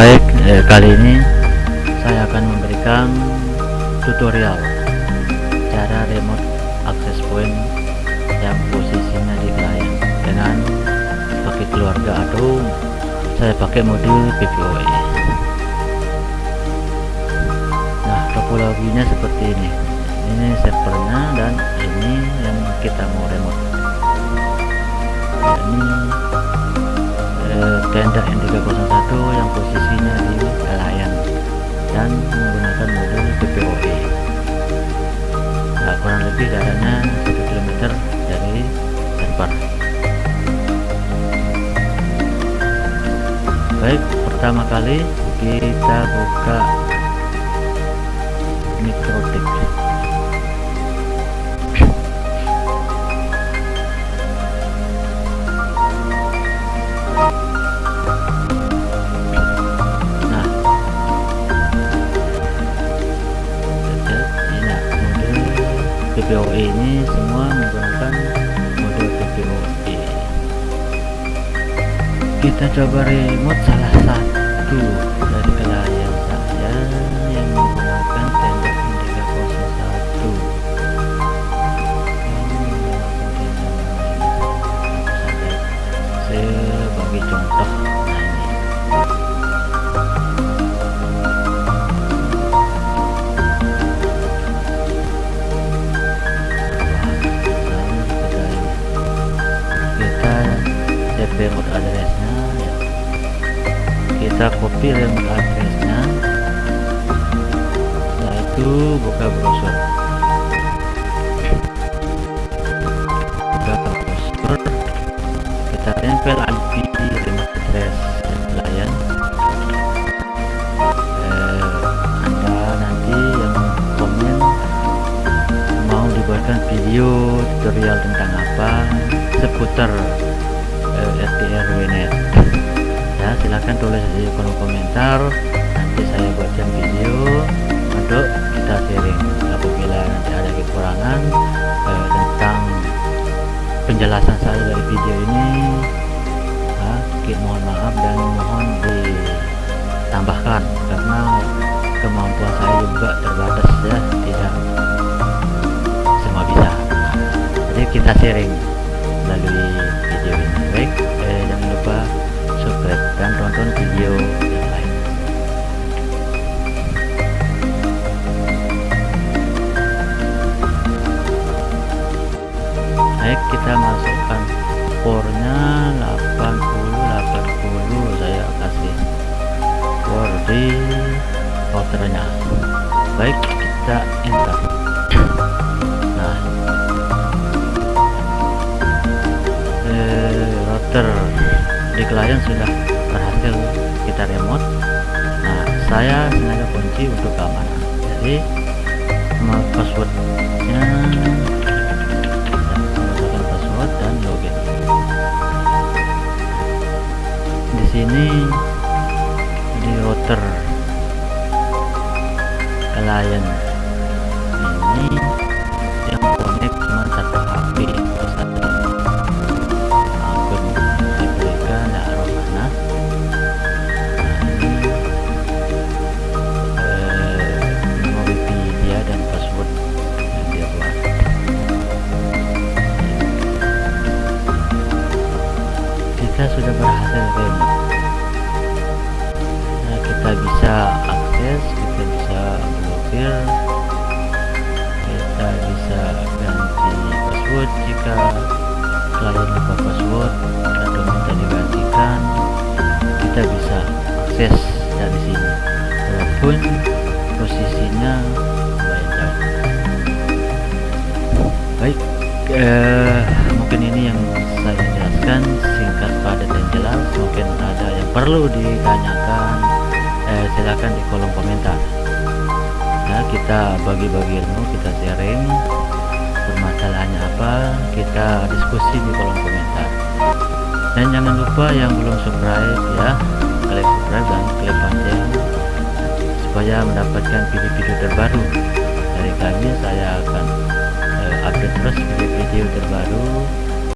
baik eh, kali ini saya akan memberikan tutorial cara remote access point yang posisinya di klien dengan pakai keluarga atau saya pakai modul PPOE nah topologinya seperti ini. Ini servernya dan ini yang kita mau remote. Ini eh, tenda N301 yang posisinya di klien dan menggunakan modul PPOE nah kurang lebih jaraknya 1 km dari server baik pertama kali kita buka PPOE ini semua menggunakan modul PPOE kita coba remote salah satu remote addressnya ya. kita copy remote addressnya. Setelah itu buka browser. Buka browser. Kita tempel IP remote address klien. Eh, anda nanti yang komen mau dibuatkan video tutorial tentang apa? Seputar RTRWNet ya silahkan tulis di kolom komentar. Nanti saya buatkan video. Untuk kita sharing. Apabila nanti ada kekurangan eh, tentang penjelasan saya dari video ini ya, mohon maaf dan mohon ditambahkan. Karena kemampuan saya juga terbatas ya. Tidak semua bisa. Jadi kita sharing baik kita masukkan pornya 80 80 saya kasih por di routernya baik kita enter. Nah. Eh, router di klien sudah berhasil kita remote. Nah saya sengaja kunci untuk keamanan. Jadi mau router klien ini yang connect cuma satu HP terus satu akun saya berikan ya Romana nah ini eh, Wikipedia dan password yang dia buat. Kita sudah berhasil password jika klien lupa password atau minta digantikan kita bisa akses dari sini. Walaupun posisinya beda baik eh, mungkin ini yang saya jelaskan singkat padat dan jelas. Mungkin ada yang perlu ditanyakan eh, silakan di kolom komentar. Ya kita bagi-bagi ilmu kita sharing kita diskusi di kolom komentar. Dan jangan lupa yang belum subscribe ya klik subscribe dan klik lonceng supaya mendapatkan video-video terbaru dari kami. Saya akan eh, update terus video-video terbaru